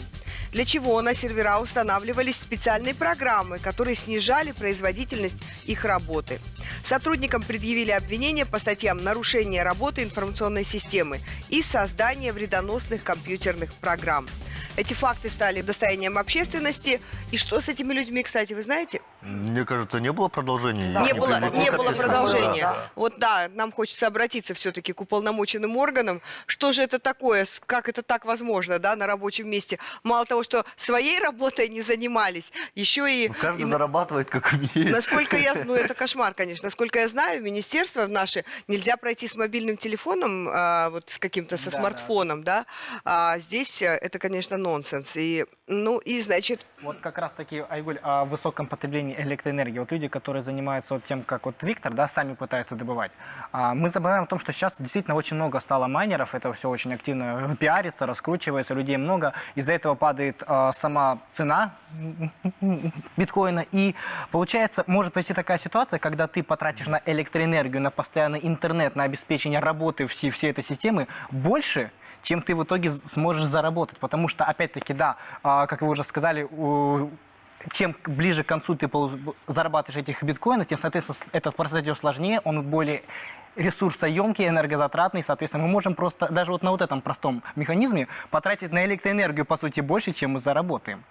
Для чего на сервера устанавливались специальные программы, которые снижали производительность их работы. Сотрудникам предъявили обвинения по статьям нарушения работы информационной системы и создание вредоносных компьютерных программ. Эти факты стали достоянием общественности. И что с этими людьми, кстати, вы знаете? Мне кажется, не было продолжения. не Их было, не было продолжения. Да. Вот да, нам хочется обратиться все-таки к уполномоченным органам. Что же это такое? Как это так возможно, да, на рабочем месте? Мало того, что своей работой не занимались, еще и... Ну, Каждый и зарабатывает, как умеет. Насколько я, ну это кошмар, конечно. Насколько я знаю, в министерство наше нельзя пройти с мобильным телефоном, а, вот с каким-то, со Да, да. смартфоном, да. А здесь э, это, конечно, нонсенс. И, ну, и значит, Вот как раз таки, Айгуль, о высоком потреблении электроэнергии. Вот люди, которые занимаются вот тем, как вот Виктор, да, сами пытаются добывать. А, Мы забываем о том, что сейчас действительно очень много стало майнеров, это все очень активно пиарится, раскручивается, людей много. Из-за этого падает а, сама цена биткоина. И получается, может произойти такая ситуация, когда ты потратишь на электроэнергию, на постоянный интернет, на обеспечение работы всей, всей этой системы больше, чем ты в итоге сможешь заработать. Потому что, опять-таки, да, а, как вы уже сказали, чем ближе к концу ты зарабатываешь этих биткоинов, тем, соответственно, этот процесс сложнее, он более ресурсоемкий, энергозатратный, соответственно, мы можем просто даже вот на вот этом простом механизме потратить на электроэнергию, по сути, больше, чем мы заработаем.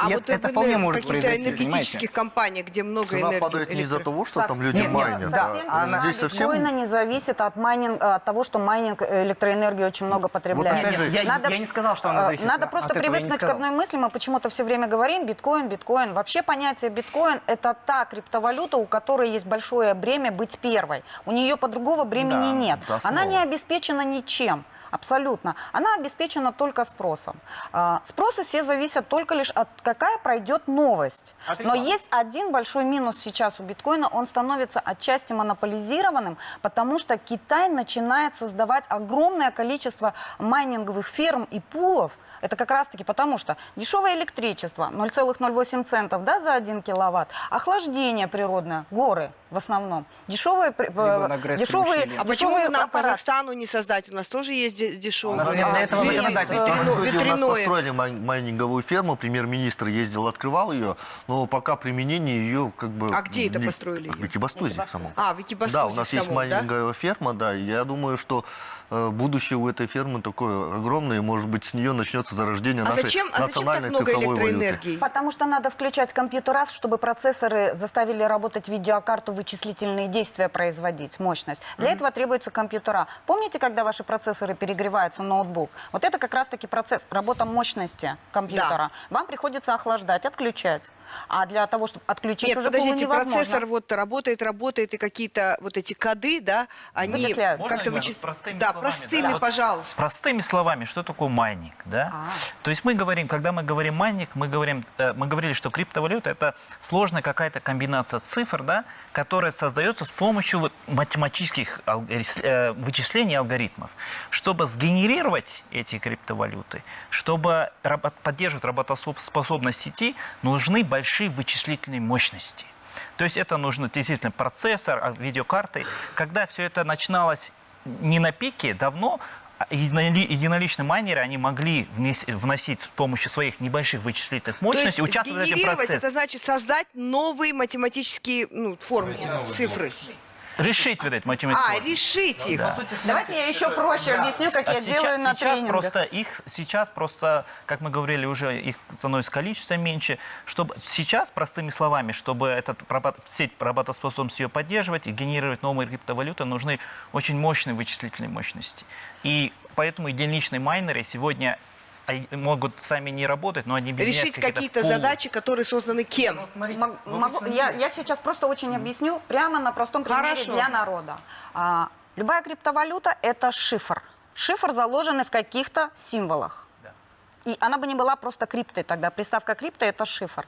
А И вот это, вполне может каких-то произойти, энергетических компаниях, где много Цена энергии. падает не из-за того, что там Совсем люди нет, майнят. да. Она Здесь совсем... биткоина не зависит от, майнинга, от того, что майнинг электроэнергии очень много потребляет. опять же, я- я не сказал, что она э, зависит Надо от просто привыкнуть к одной мысли. Мы почему-то все время говорим биткоин, биткоин. Вообще понятие биткоин – это та криптовалюта, у которой есть большое бремя быть первой. У нее по другого бремени Да, нет. Она не обеспечена ничем. Абсолютно. Она обеспечена только спросом. А, Спросы все зависят только лишь от какая пройдет новость. От Но есть один большой минус сейчас у биткоина. Он становится отчасти монополизированным, потому что Китай начинает создавать огромное количество майнинговых ферм и пулов. Это как раз-таки потому, что дешевое электричество 0,08 центов да, за 1 киловатт, охлаждение природное, горы в основном, дешевые, дешевые, примущение. А почему дешевые бы нам. Казахстану не создать? У нас тоже есть де- дешевые. У нас нет для этого А, законодательства. В Грузии у нас построили май- майнинговую ферму, премьер-министр ездил, открывал ее, но пока применение ее как бы... А где это построили В? Экибастузе в самом. А, в Экибастузе Да, у нас есть майнинговая ферма, да, я думаю, что э, будущее у этой фермы такое огромное, и, может быть, с нее начнется зарождение А нашей зачем, а зачем так национальной много цифровой валюты. электроэнергии? Потому что надо включать компьютера, чтобы процессоры заставили работать видеокарту, вычислительные действия производить, мощность. Для этого требуются компьютера. Помните, когда ваши процессоры перегреваются, ноутбук? Вот это как раз-таки процесс, работа мощности компьютера. Вам приходится охлаждать, отключать. А для того, чтобы отключить, Нет, уже было подождите, невозможно. процессор вот работает, работает, и какие-то вот эти коды, да, они как-то я вычис- простыми Да, словами, простыми, да? пожалуйста. Простыми словами, что такое майнинг, да? А. То есть мы говорим, когда мы говорим майнинг, мы говорим, э, мы говорили, что криптовалюта это сложная какая-то комбинация цифр, да, которая создается с помощью вот математических э, вычислений и алгоритмов. Чтобы сгенерировать эти криптовалюты, чтобы поддерживать работоспособность сети, нужны большие вычислительные мощности. То есть это нужно действительно процессор, а, видеокарты. Когда все это начиналось не на пике, давно а единоли- единоличные майнеры, они могли вносить с помощью своих небольших вычислительных мощностей, участвовать в этом процессе. это значит создать новые математические ну, формы, цифры. Решить вот эти А, математические. решить их. Давайте я еще проще объясню, как А я сейчас, делаю на сейчас тренингах. просто их сейчас просто, как мы говорили, уже их становится количество меньше. Чтобы сейчас простыми словами, чтобы этот сеть работоспособность ее поддерживать и генерировать новые криптовалюты, нужны очень мощные вычислительные мощности. И поэтому единичные майнеры сегодня а, могут сами не работать, но они Решить какие-то задачи, которые созданы кем? Мог- могу- я, я сейчас просто очень объясню прямо на простом примере Хорошо. для народа. А, любая криптовалюта – это шифр. Шифр заложенный в каких-то символах. И она бы не была просто криптой тогда. Приставка крипто – это шифр.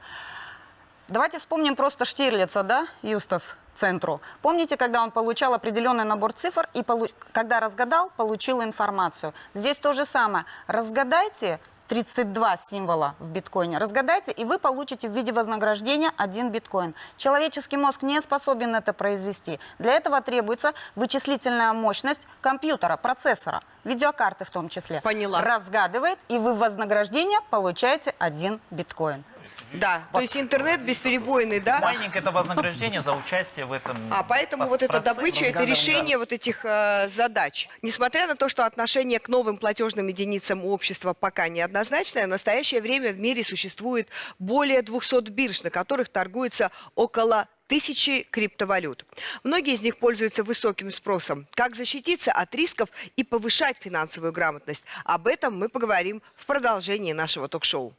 Давайте вспомним просто Штирлица, да, Юстас центру. Помните, когда он получал определенный набор цифр и, полу- когда разгадал, получил информацию. Здесь то же самое. Разгадайте 32 символа в биткоине. Разгадайте, и вы получите в виде вознаграждения один биткоин. Человеческий мозг не способен это произвести. Для этого требуется вычислительная мощность компьютера, процессора, видеокарты в том числе. Поняла. Разгадывает, и вы в вознаграждение получаете один биткоин. Да, то есть интернет бесперебойный, да? Майнинг это вознаграждение за участие в этом. А поэтому вот эта добыча, это решение вот этих э, задач. Несмотря на то, что отношение к новым платежным единицам у общества пока неоднозначное, в настоящее время в мире существует более 200 бирж, на которых торгуется около тысячи криптовалют. Многие из них пользуются высоким спросом. Как защититься от рисков и повышать финансовую грамотность? Об этом мы поговорим в продолжении нашего ток-шоу.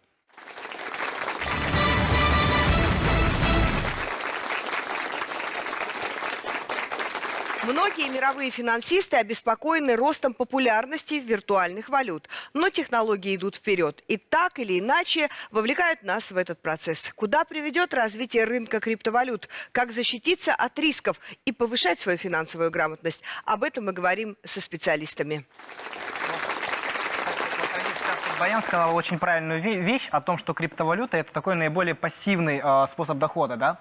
Многие мировые финансисты обеспокоены ростом популярности виртуальных валют. Но технологии идут вперед и так или иначе вовлекают нас в этот процесс. Куда приведет развитие рынка криптовалют? Как защититься от рисков и повышать свою финансовую грамотность? Об этом мы говорим со специалистами. Баян сказал очень правильную ве- вещь о том, что криптовалюта это такой наиболее пассивный э, способ дохода, да?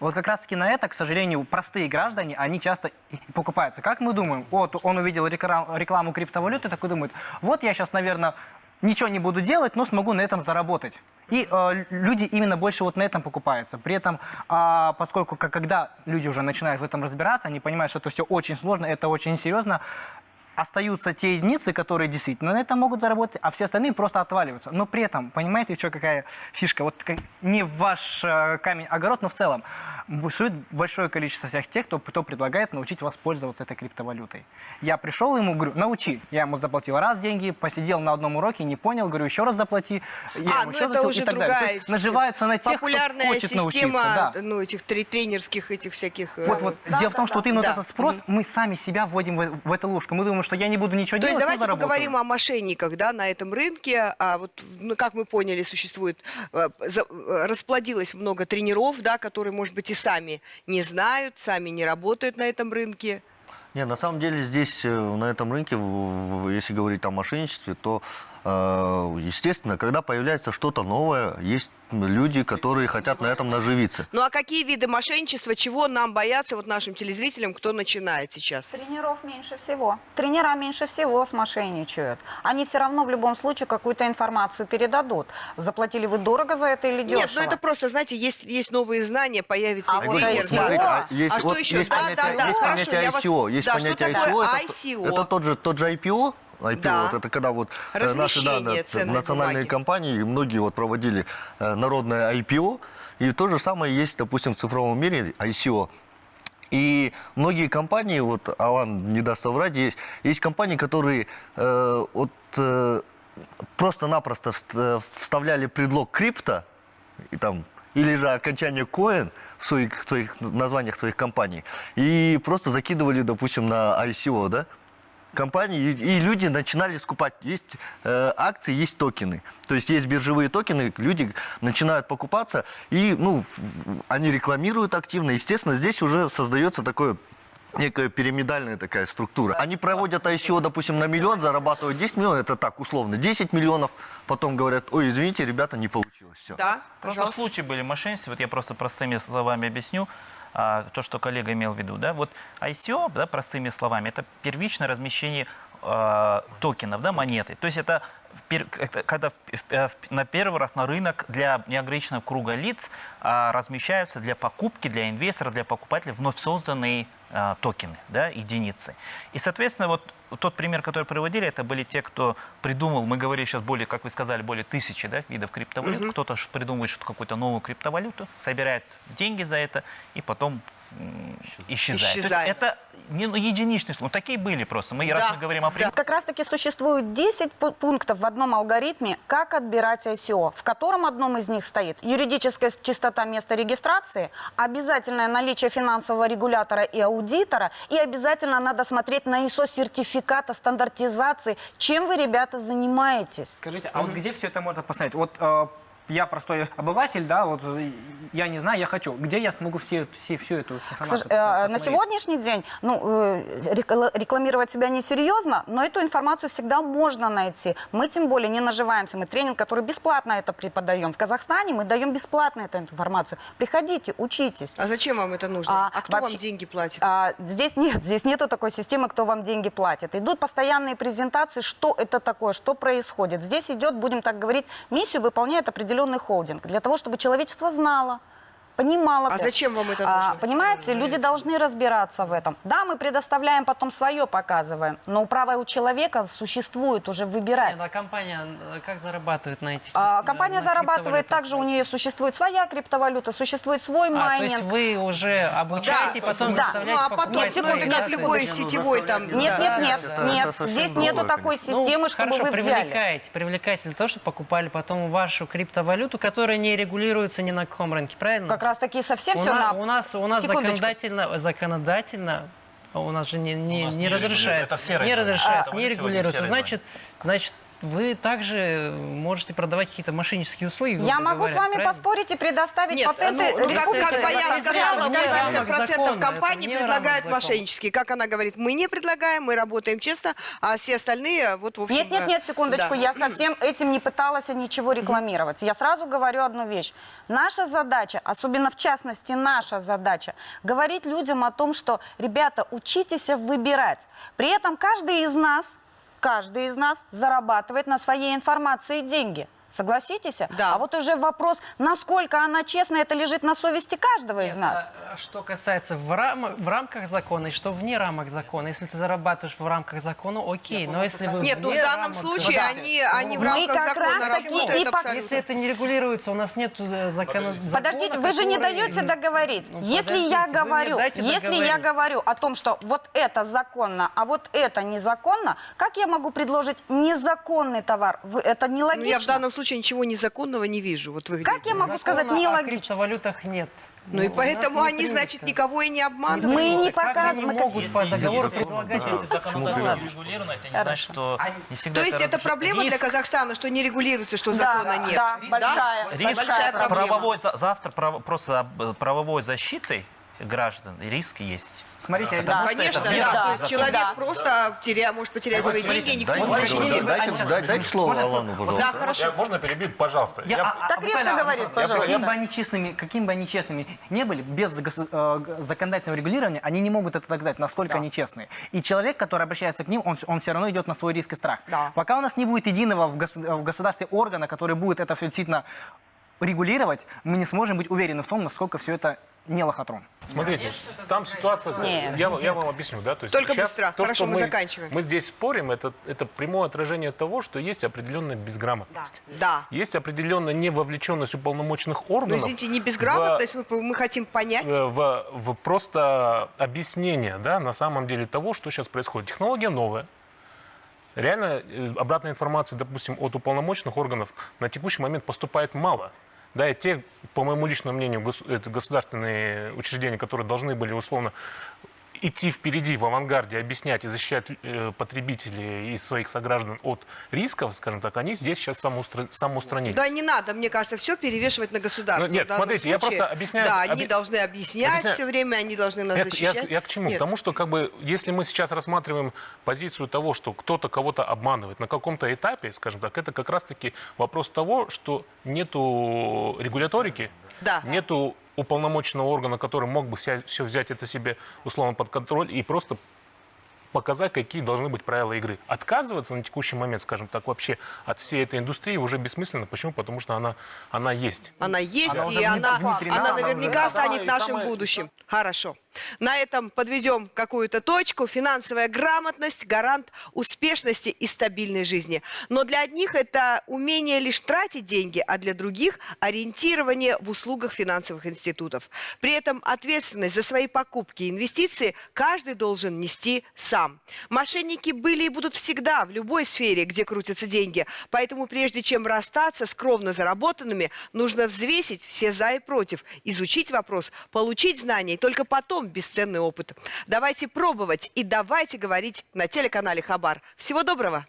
Вот как раз таки на это, к сожалению, простые граждане, они часто покупаются. Как мы думаем? Вот он увидел реклам- рекламу криптовалюты, такой думает, вот я сейчас, наверное, ничего не буду делать, но смогу на этом заработать. И э, люди именно больше вот на этом покупаются. При этом, а, поскольку когда люди уже начинают в этом разбираться, они понимают, что это все очень сложно, это очень серьезно, остаются те единицы, которые действительно на этом могут заработать, а все остальные просто отваливаются. Но при этом, понимаете, что какая фишка? Вот не ваш э, камень-огород, но в целом существует большое количество всех тех, кто, кто предлагает научить вас пользоваться этой криптовалютой. Я пришел ему, говорю, научи. Я ему заплатил раз деньги, посидел на одном уроке, не понял, говорю, еще раз заплати. Я а, ему ну еще это заплатил уже и так далее. То другая есть наживаются на тех, кто популярная хочет система, научиться. Да. ну, этих тре- тренерских этих всяких... э, Вот, вот. Да, Дело в том, да, что вот да. именно Да. вот этот спрос, мы сами себя вводим в, в эту лужку. Мы думаем, что я не буду ничего То есть делать, но давайте поговорим о мошенниках да, на этом рынке. А вот, ну, как мы поняли, существует, э, за- э, расплодилось много тренеров, да, которые, может быть, и сами не знают, сами не работают на этом рынке. Не, на самом деле здесь, э, на этом рынке, если говорить о мошенничестве, то, естественно, когда появляется что-то новое, есть люди, которые хотят на этом наживиться. Ну а какие виды мошенничества, чего нам бояться вот нашим телезрителям, кто начинает сейчас? Тренеров меньше всего. Тренера меньше всего смошенничают. Они все равно в любом случае какую-то информацию передадут. Заплатили вы дорого за это или дешево? Нет, ну это просто, знаете, есть, есть новые знания, появится А вот тренер, ICO, да. смотрите, а есть, А что вот еще? есть Да, понятие, да, да, есть хорошо, понятие я вас- ICO. Есть Да, понятие ICO. Это, ICO? это тот же, тот же IPO. IPO, Да. вот это когда вот э, наши да, ценной национальные бумаги. компании, многие вот проводили э, народное IPO, и то же самое есть, допустим, в цифровом мире ICO. И многие компании, вот Алан не даст соврать, есть, есть компании, которые э, вот, э, просто-напросто вст- э, вставляли предлог крипто, и там, или же окончание коин в своих, в своих названиях своих компаний, и просто закидывали, допустим, на ICO, да, компании, и, люди начинали скупать. Есть э, акции, есть токены. То есть есть биржевые токены, люди начинают покупаться, и ну, они рекламируют активно. Естественно, здесь уже создается такое некая пирамидальная такая структура. Они проводят ICO, допустим, на миллион, зарабатывают 10 миллионов, это так, условно, 10 миллионов, потом говорят, ой, извините, ребята, не получилось. Все. Да, Просто пожалуйста. случаи были мошенничества, вот я просто простыми словами объясню а, то, что коллега имел в виду. Да? Вот ICO, да, простыми словами, это первичное размещение а, токенов, да, монеты. То есть это, когда э, на первый раз на рынок для неограниченного круга лиц а, размещаются для покупки, для инвестора, для покупателя вновь созданные а, токены, да, единицы. И, соответственно, вот тот пример, который приводили, это были те, кто придумал, мы говорили сейчас более, как вы сказали, более тысячи да, видов криптовалют. Кто-то ш- придумывает что какую-то новую криптовалюту, собирает деньги за это и потом исчезает. То Исчезает. есть это не ну, единичный случай. Ну, такие были просто. Мы, Да, раз мы говорим о да. Как раз-таки существует 10 пу- пунктов в одном алгоритме, как отбирать ICO, в котором одном из них стоит юридическая чистота места регистрации, обязательное наличие финансового регулятора и аудитора, и обязательно надо смотреть на ISO-сертификата стандартизации, чем вы, ребята, занимаетесь. Скажите, а вот где все это можно посмотреть? Вот э, я простой обыватель, да, вот э, я не знаю, я хочу. Где я смогу все, все, всю эту информацию э, На сегодняшний день, ну, э, рекла- рекламировать себя несерьезно, но эту информацию всегда можно найти. Мы тем более не наживаемся. Мы тренинг, который бесплатно это преподаем. В Казахстане мы даем бесплатно эту информацию. Приходите, учитесь. А зачем вам это нужно? А, А, кто вообще- вам деньги платит? А, здесь нет, здесь нету такой системы, кто вам деньги платит. Идут постоянные презентации, что это такое, что происходит. Здесь идет, будем так говорить, миссию выполняет определенный холдинг для того, чтобы человечество знало, понимало. А зачем вам это А, нужно? понимаете, люди должны разбираться в этом. Да, мы предоставляем, потом свое показываем, но право у человека существует уже выбирать. Нет, а компания э, как зарабатывает на этих? А, компания на зарабатывает также, у нее существует своя криптовалюта, существует свой А, то майнинг. есть вы уже обучаете, Да, потом да. заставляете Ну, а потом, покупать Нет, ну, секунду, как любой сетевой там... Нет, да. нет, нет, да, да. нет. Совсем Здесь нету такой конечно. системы, ну, чтобы хорошо, вы взяли. привлекаете, привлекаете для того, чтобы покупали потом вашу криптовалюту, которая не регулируется ни на каком рынке, правильно? Как раз таки совсем у, все на- у нас, у нас Секундочку. законодательно, законодательно а у нас же не, не, У нас не не разрешается, регулируется. Это все не разрешается, А, не регулируется. Значит, значит, вы также можете продавать какие-то мошеннические услуги. Я могу говоря, с вами правильно? поспорить и предоставить Нет, патенты. ну, ну, как, как Баян сказала, вне рамок 80% закона, компаний предлагают мошеннические. Как она говорит, мы не предлагаем, мы работаем честно, а все остальные, вот, в общем... Нет, нет, нет, э, секундочку, да. я совсем этим не пыталась ничего рекламировать. Я сразу говорю одну вещь. Наша задача, особенно в частности наша задача, говорить людям о том, что, ребята, учитесь выбирать. При этом каждый из нас, каждый из нас зарабатывает на своей информации деньги. Согласитесь? Да. А вот уже вопрос, насколько она честна, это лежит на совести каждого из Нет, нас. а Что касается в, рам- в рамках закона и что вне рамок закона. Если ты зарабатываешь в рамках закона, окей. Но если вы Нет, ну в данном случае закона- они, они в Мы рамках как закона раз таки работают и по- абсолютно. Если это не регулируется, у нас нет закона. Подождите, вы же не даете договорить. Ну, если я говорю, если я договорить. говорю о том, что вот это законно, а вот это незаконно, как я могу предложить незаконный товар? Это Ну, нелогично. я в данном случае ничего незаконного не вижу. Вот вы Как я могу сказать о нелогично? криптовалютах нет. Ну и у нас поэтому не они, принято. значит, никого и не обманывают. Мы не Как они показываем, могут Если- по договору если- предлагать, в Ладно. не регулировано, это не значит, что не всегда То есть это проблема для Риск- Казахстана, что не регулируется, что Да, закона нет? да, большая, Риск большая проблема. правовой, за- завтра право- просто э, правовой защиты граждан, риск есть. Смотрите, Да, Конечно, это да. Да, То есть человек да. просто теря, может потерять свои деньги, и никто не дайте, дайте, дайте, дайте слово Алану, пожалуйста. Да, хорошо. Я- можно перебить, пожалуйста? Я- Я- а- Так а редко буквально, говорит, пожалуйста. Каким бы они честными, каким бы они честными не были, без э, законодательного регулирования, они не могут это доказать, насколько они честные. И человек, который обращается к ним, он, он все равно идет на свой риск и страх. Да. Пока у нас не будет единого в, гос- в государстве органа, который будет это все действительно регулировать, мы не сможем быть уверены в том, насколько все это не лохотрон. Смотрите, там ситуация, Нет. я, я вам объясню, да, то есть Только сейчас быстро. то, Хорошо, что мы заканчиваем. Мы здесь спорим, это, это прямое отражение того, что есть определенная безграмотность. Да. Есть определенная невовлеченность уполномоченных Ну, органов. извините, не безграмотность, мы, мы хотим понять. в, в- в просто объяснение, да, на самом деле того, что сейчас происходит. Технология новая. Реально э, обратной информации, допустим, от уполномоченных органов на текущий момент поступает мало. Да, и те, по моему личному мнению, это государственные учреждения, которые должны были условно идти впереди, в авангарде, объяснять и защищать э, потребителей и своих сограждан от рисков, скажем так, они здесь сейчас самоустра- самоустранились. Да не надо, мне кажется, все перевешивать на государство. Ну, нет, смотрите, я случае. просто объясняю- Да, они объ- должны объяснять объясняю. все время, они должны нас я, защищать. я к чему? Нет. К тому, что как бы, если мы сейчас рассматриваем позицию того, что кто-то кого-то обманывает на каком-то этапе, скажем так, это как раз-таки вопрос того, что нету регуляторики, Да. нету уполномоченного органа, который мог бы все взять это себе условно под контроль и просто показать, какие должны быть правила игры. Отказываться на текущий момент, скажем так, вообще от всей этой индустрии уже бессмысленно. Почему? Потому что она, она есть. Она есть, Она и она, она она наверняка станет нашим самое- будущим. Хорошо. На этом подведем какую-то точку. Финансовая грамотность – гарант успешности и стабильной жизни. Но для одних это умение лишь тратить деньги, а для других – ориентирование в услугах финансовых институтов. При этом ответственность за свои покупки и инвестиции каждый должен нести сам. Мошенники были и будут всегда в любой сфере, где крутятся деньги. Поэтому прежде чем расстаться с кровно заработанными, нужно взвесить все за и против, изучить вопрос, получить знания и только потом бесценный опыт. Давайте пробовать и давайте говорить на телеканале Хабар. Всего доброго!